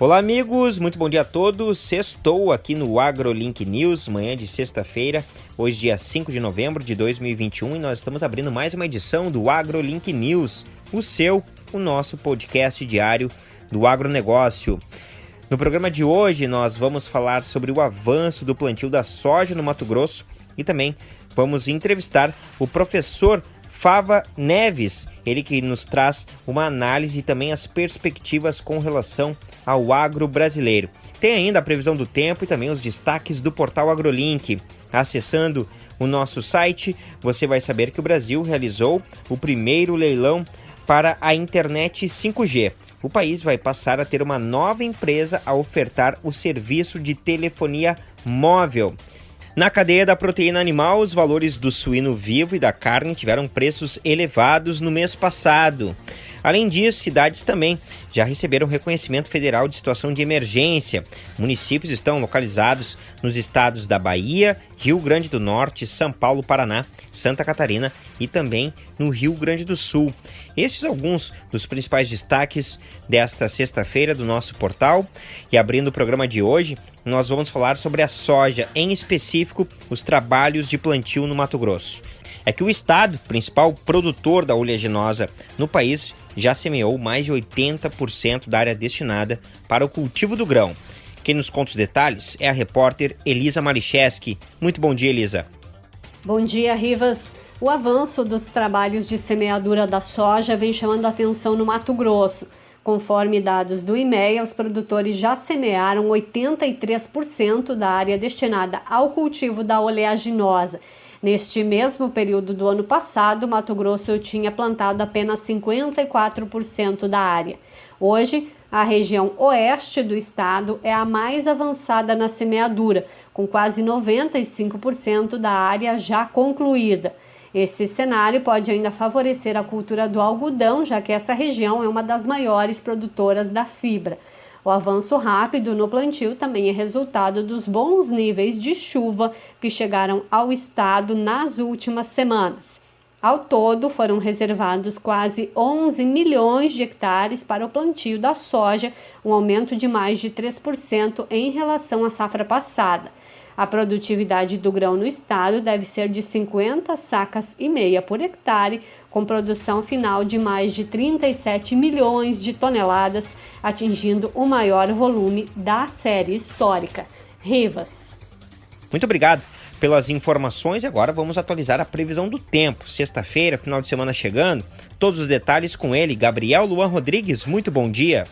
Olá, amigos, muito bom dia a todos. Estou aqui no AgroLink News, manhã de sexta-feira, hoje, dia 5 de novembro de 2021, e nós estamos abrindo mais uma edição do AgroLink News, o seu, o nosso podcast diário do agronegócio. No programa de hoje, nós vamos falar sobre o avanço do plantio da soja no Mato Grosso e também vamos entrevistar o professor Fava Neves, ele que nos traz uma análise e também as perspectivas com relação ao agro brasileiro. Tem ainda a previsão do tempo e também os destaques do portal AgroLink. Acessando o nosso site, você vai saber que o Brasil realizou o primeiro leilão para a internet 5G. O país vai passar a ter uma nova empresa a ofertar o serviço de telefonia móvel. Na cadeia da proteína animal, os valores do suíno vivo e da carne tiveram preços elevados no mês passado. Além disso, cidades também já receberam reconhecimento federal de situação de emergência. Municípios estão localizados nos estados da Bahia, Rio Grande do Norte, São Paulo, Paraná, Santa Catarina e também no Rio Grande do Sul. Esses alguns dos principais destaques desta sexta-feira do nosso portal. E abrindo o programa de hoje, nós vamos falar sobre a soja, em específico, os trabalhos de plantio no Mato Grosso. É que o estado, principal produtor da oleaginosa no país, já semeou mais de 80% da área destinada para o cultivo do grão. Quem nos conta os detalhes é a repórter Elisa Malicheski. Muito bom dia, Elisa. Bom dia, Rivas. O avanço dos trabalhos de semeadura da soja vem chamando atenção no Mato Grosso. Conforme dados do IMEA, os produtores já semearam 83% da área destinada ao cultivo da oleaginosa. Neste mesmo período do ano passado, Mato Grosso tinha plantado apenas 54% da área. Hoje, a região oeste do estado é a mais avançada na semeadura, com quase 95% da área já concluída. Esse cenário pode ainda favorecer a cultura do algodão, já que essa região é uma das maiores produtoras da fibra. O avanço rápido no plantio também é resultado dos bons níveis de chuva que chegaram ao estado nas últimas semanas. Ao todo, foram reservados quase 11 milhões de hectares para o plantio da soja, um aumento de mais de 3% em relação à safra passada. A produtividade do grão no estado deve ser de 50 sacas e meia por hectare, com produção final de mais de 37 milhões de toneladas, atingindo o maior volume da série histórica. Rivas. Muito obrigado pelas informações e agora vamos atualizar a previsão do tempo. Sexta-feira, final de semana chegando, todos os detalhes com ele, Gabriel Luan Rodrigues. Muito bom dia.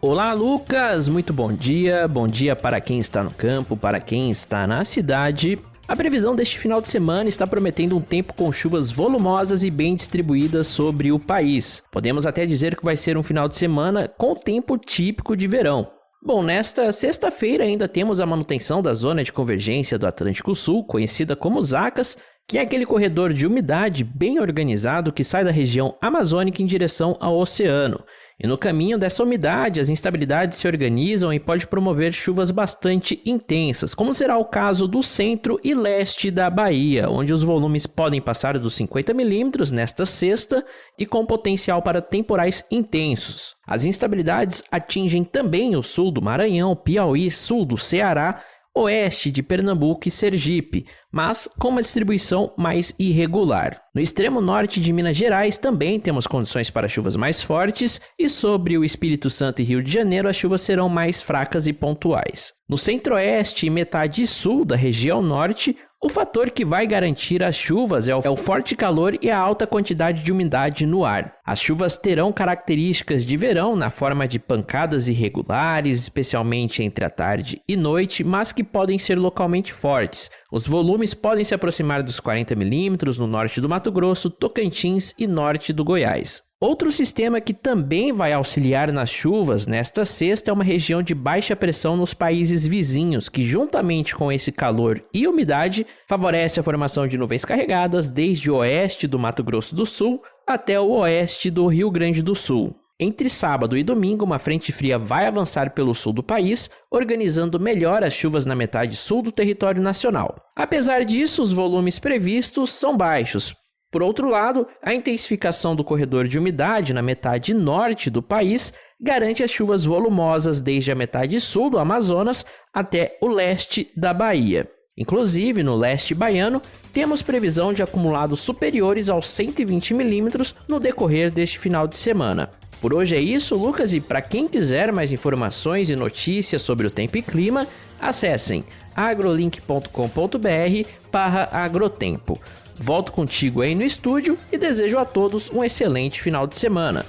Olá, Lucas! Muito bom dia. Bom dia para quem está no campo, para quem está na cidade. A previsão deste final de semana está prometendo um tempo com chuvas volumosas e bem distribuídas sobre o país. Podemos até dizer que vai ser um final de semana com tempo típico de verão. Bom, nesta sexta-feira ainda temos a manutenção da zona de convergência do Atlântico Sul, conhecida como ZACAS, que é aquele corredor de umidade bem organizado que sai da região amazônica em direção ao oceano. E no caminho dessa umidade, as instabilidades se organizam e pode promover chuvas bastante intensas, como será o caso do centro e leste da Bahia, onde os volumes podem passar dos 50 milímetros nesta sexta e com potencial para temporais intensos. As instabilidades atingem também o sul do Maranhão, Piauí, sul do Ceará oeste de Pernambuco e Sergipe, mas com uma distribuição mais irregular. No extremo norte de Minas Gerais também temos condições para chuvas mais fortes, e sobre o Espírito Santo e Rio de Janeiro as chuvas serão mais fracas e pontuais. No centro-oeste e metade sul da região norte, o fator que vai garantir as chuvas é o, é o, forte calor e a alta quantidade de umidade no ar. As chuvas terão características de verão na forma de pancadas irregulares, especialmente entre a tarde e noite, mas que podem ser localmente fortes. Os volumes podem se aproximar dos 40 milímetros no norte do Mato Grosso, Tocantins e norte do Goiás. Outro sistema que também vai auxiliar nas chuvas nesta sexta é uma região de baixa pressão nos países vizinhos, que, juntamente com esse calor e umidade, favorece a formação de nuvens carregadas desde o oeste do Mato Grosso do Sul até o oeste do Rio Grande do Sul. Entre sábado e domingo, uma frente fria vai avançar pelo sul do país, organizando melhor as chuvas na metade sul do território nacional. Apesar disso, os volumes previstos são baixos, Por outro lado, a intensificação do corredor de umidade na metade norte do país garante as chuvas volumosas desde a metade sul do Amazonas até o leste da Bahia. Inclusive, no leste baiano, temos previsão de acumulados superiores aos 120 milímetros no decorrer deste final de semana. Por hoje é isso, Lucas, e para quem quiser mais informações e notícias sobre o tempo e clima, acessem agrolink.com.br agrotempo. Volto contigo aí no estúdio e desejo a todos um excelente final de semana.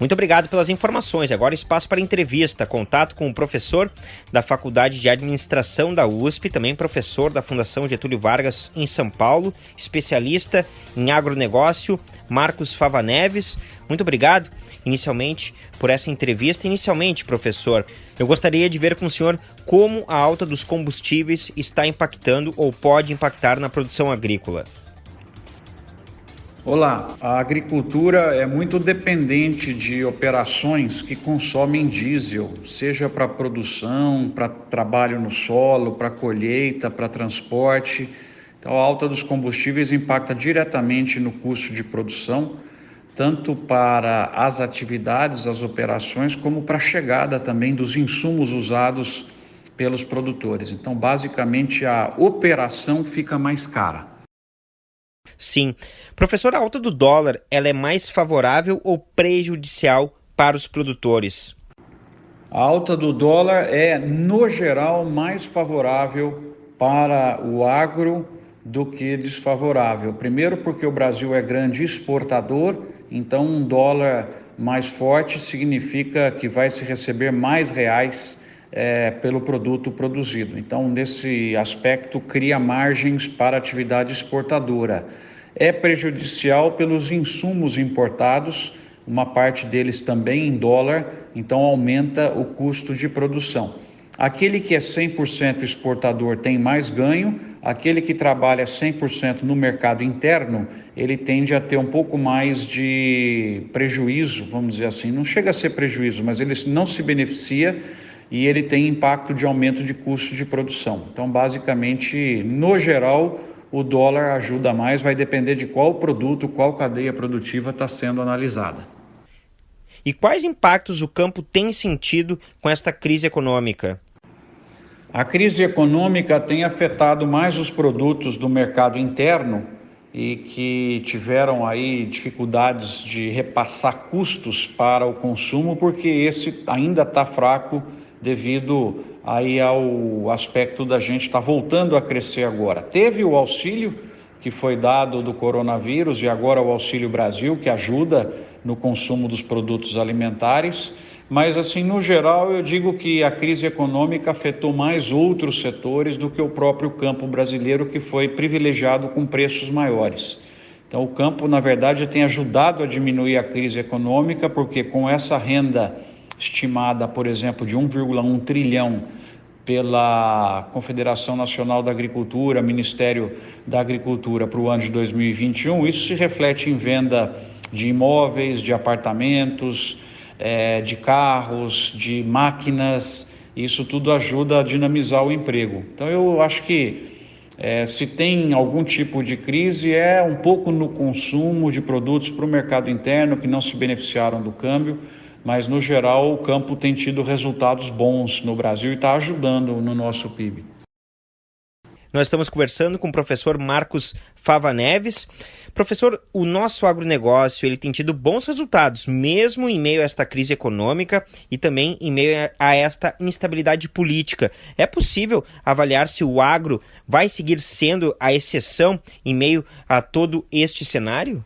Muito obrigado pelas informações. Agora espaço para entrevista, contato com o professor da Faculdade de Administração da USP, também professor da Fundação Getúlio Vargas em São Paulo, especialista em agronegócio, Marcos Fava Neves. Muito obrigado inicialmente por essa entrevista. Inicialmente, professor, eu gostaria de ver com o senhor como a alta dos combustíveis está impactando ou pode impactar na produção agrícola. Olá, a agricultura é muito dependente de operações que consomem diesel, seja para produção, para trabalho no solo, para colheita, para transporte. Então, a alta dos combustíveis impacta diretamente no custo de produção, tanto para as atividades, as operações, como para a chegada também dos insumos usados pelos produtores. Então, basicamente, a operação fica mais cara. Sim. Professor, a alta do dólar, ela é mais favorável ou prejudicial para os produtores? A alta do dólar é, no geral, mais favorável para o agro do que desfavorável. Primeiro, porque o Brasil é grande exportador, então um dólar mais forte significa que vai se receber mais reais é, pelo produto produzido. Então, nesse aspecto, cria margens para atividade exportadora é prejudicial pelos insumos importados, uma parte deles também em dólar, então aumenta o custo de produção. Aquele que é 100% exportador tem mais ganho, aquele que trabalha 100% no mercado interno, ele tende a ter um pouco mais de prejuízo, vamos dizer assim. Não chega a ser prejuízo, mas ele não se beneficia e ele tem impacto de aumento de custo de produção. Então, basicamente, no geral, o dólar ajuda mais, vai depender de qual produto, qual cadeia produtiva está sendo analisada. E quais impactos o campo tem sentido com esta crise econômica? A crise econômica tem afetado mais os produtos do mercado interno e que tiveram aí dificuldades de repassar custos para o consumo, porque esse ainda está fraco devido aí ao aspecto da gente estar tá voltando a crescer agora. Teve o auxílio que foi dado do coronavírus e agora o Auxílio Brasil, que ajuda no consumo dos produtos alimentares, mas assim, no geral, eu digo que a crise econômica afetou mais outros setores do que o próprio campo brasileiro, que foi privilegiado com preços maiores. Então, o campo, na verdade, tem ajudado a diminuir a crise econômica, porque com essa renda estimada, por exemplo, de 1,1 trilhão pela Confederação Nacional da Agricultura, Ministério da Agricultura para o ano de 2021, isso se reflete em venda de imóveis, de apartamentos, é, de carros, de máquinas, isso tudo ajuda a dinamizar o emprego. Então eu acho que é, se tem algum tipo de crise é um pouco no consumo de produtos para o mercado interno que não se beneficiaram do câmbio mas no geral o campo tem tido resultados bons no Brasil e está ajudando no nosso PIB. Nós estamos conversando com o professor Marcos Fava Neves. Professor, o nosso agronegócio ele tem tido bons resultados, mesmo em meio a esta crise econômica e também em meio a esta instabilidade política. É possível avaliar se o agro vai seguir sendo a exceção em meio a todo este cenário?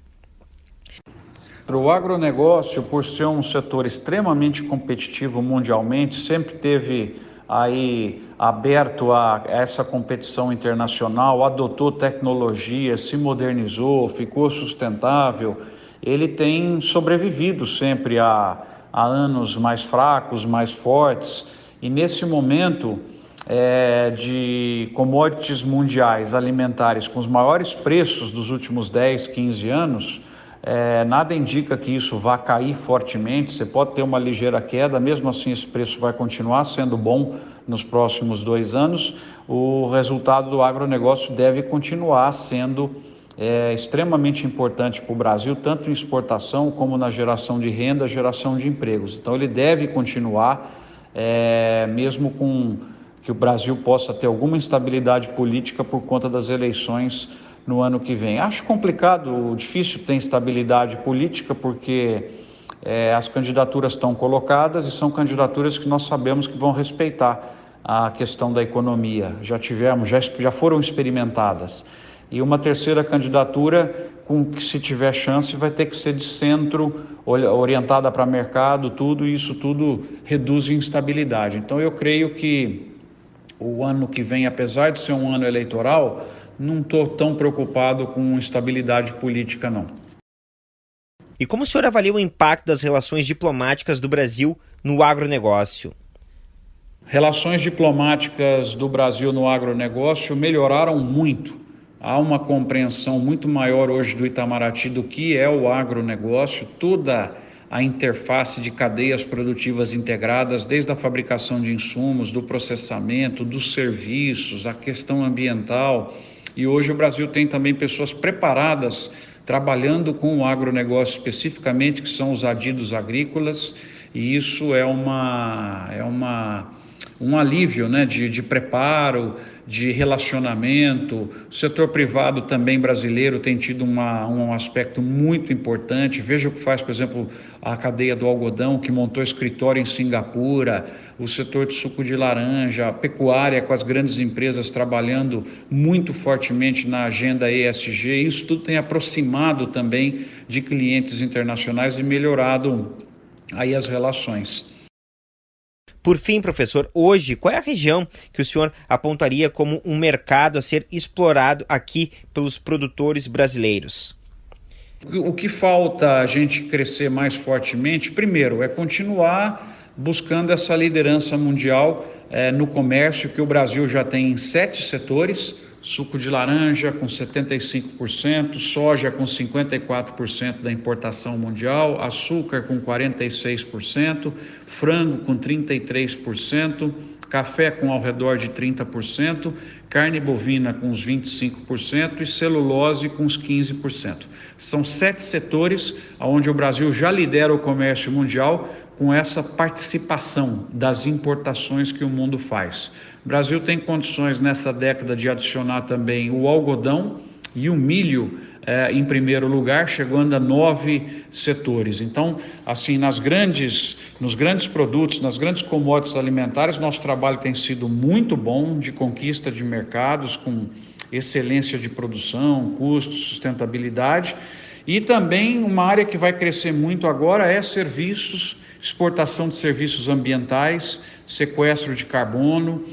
O agronegócio, por ser um setor extremamente competitivo mundialmente, sempre teve aí aberto a essa competição internacional, adotou tecnologia, se modernizou, ficou sustentável, ele tem sobrevivido sempre a, a anos mais fracos, mais fortes, e nesse momento é, de commodities mundiais alimentares com os maiores preços dos últimos 10, 15 anos, é, nada indica que isso vá cair fortemente, você pode ter uma ligeira queda, mesmo assim esse preço vai continuar sendo bom nos próximos dois anos. o resultado do agronegócio deve continuar sendo é, extremamente importante para o Brasil, tanto em exportação como na geração de renda, geração de empregos. Então, ele deve continuar, é, mesmo com que o Brasil possa ter alguma instabilidade política por conta das eleições no ano que vem. Acho complicado, difícil ter instabilidade política, porque é, as candidaturas estão colocadas e são candidaturas que nós sabemos que vão respeitar a questão da economia. Já tivemos, já, já foram experimentadas. E uma terceira candidatura, com que se tiver chance, vai ter que ser de centro, orientada para mercado, tudo, e isso tudo reduz instabilidade. Então eu creio que o ano que vem, apesar de ser um ano eleitoral, não estou tão preocupado com estabilidade política, não. E como o senhor avalia o impacto das relações diplomáticas do Brasil no agronegócio? Relações diplomáticas do Brasil no agronegócio melhoraram muito. Há uma compreensão muito maior hoje do Itamaraty do que é o agronegócio, toda a interface de cadeias produtivas integradas, desde a fabricação de insumos, do processamento, dos serviços, a questão ambiental. E hoje o Brasil tem também pessoas preparadas trabalhando com o agronegócio especificamente, que são os adidos agrícolas, e isso é, uma, é uma, um alívio né, de, de preparo, de relacionamento. O setor privado também brasileiro tem tido uma, um aspecto muito importante. Veja o que faz, por exemplo, a cadeia do algodão, que montou escritório em Singapura, o setor de suco de laranja, a pecuária com as grandes empresas trabalhando muito fortemente na agenda ESG. Isso tudo tem aproximado também de clientes internacionais e melhorado aí as relações. Por fim, professor, hoje, qual é a região que o senhor apontaria como um mercado a ser explorado aqui pelos produtores brasileiros? O que falta a gente crescer mais fortemente, primeiro, é continuar buscando essa liderança mundial é, no comércio, que o Brasil já tem em sete setores suco de laranja com 75%, soja com 54% da importação mundial, açúcar com 46%, frango com 33%, café com ao redor de 30%, carne bovina com uns 25% e celulose com uns 15%. São sete setores onde o Brasil já lidera o comércio mundial com essa participação das importações que o mundo faz. O Brasil tem condições nessa década de adicionar também o algodão e o milho eh, em primeiro lugar, chegando a nove setores. Então, assim, nas grandes, nos grandes produtos, nas grandes commodities alimentares, nosso trabalho tem sido muito bom de conquista de mercados, com excelência de produção, custo, sustentabilidade. E também uma área que vai crescer muito agora é serviços, exportação de serviços ambientais, sequestro de carbono,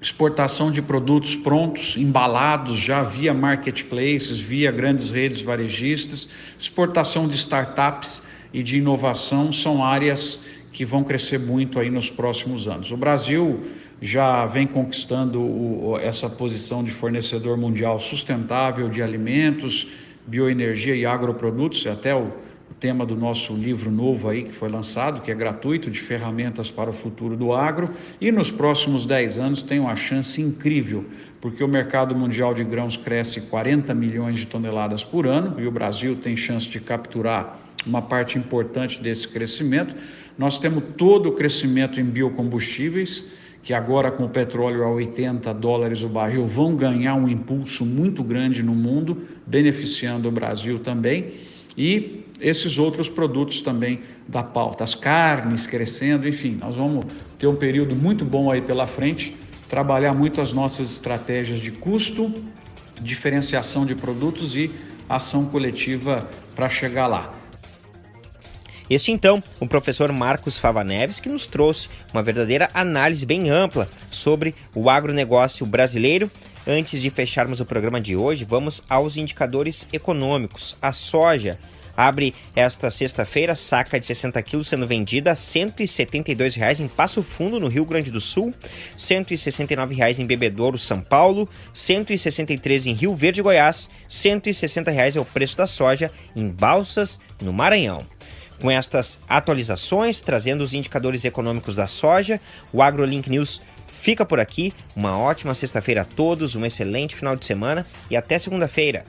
exportação de produtos prontos, embalados já via marketplaces, via grandes redes varejistas, exportação de startups e de inovação são áreas que vão crescer muito aí nos próximos anos. O Brasil já vem conquistando o, essa posição de fornecedor mundial sustentável de alimentos, bioenergia e agroprodutos, até o tema do nosso livro novo aí que foi lançado, que é gratuito, de ferramentas para o futuro do agro, e nos próximos 10 anos tem uma chance incrível, porque o mercado mundial de grãos cresce 40 milhões de toneladas por ano e o Brasil tem chance de capturar uma parte importante desse crescimento. Nós temos todo o crescimento em biocombustíveis, que agora com o petróleo a 80 dólares o barril vão ganhar um impulso muito grande no mundo, beneficiando o Brasil também. E esses outros produtos também da pauta, as carnes crescendo, enfim, nós vamos ter um período muito bom aí pela frente, trabalhar muito as nossas estratégias de custo, diferenciação de produtos e ação coletiva para chegar lá. Este então, o professor Marcos Fava Neves, que nos trouxe uma verdadeira análise bem ampla sobre o agronegócio brasileiro. Antes de fecharmos o programa de hoje, vamos aos indicadores econômicos. A soja abre esta sexta-feira saca de 60 quilos sendo vendida a R$ 172,00 em Passo Fundo, no Rio Grande do Sul, R$ 169,00 em Bebedouro, São Paulo, R$ 163,00 em Rio Verde, Goiás, R$ 160,00 é o preço da soja em Balsas, no Maranhão. Com estas atualizações, trazendo os indicadores econômicos da soja, o AgroLink News fica por aqui. Uma ótima sexta-feira a todos, um excelente final de semana e até segunda-feira.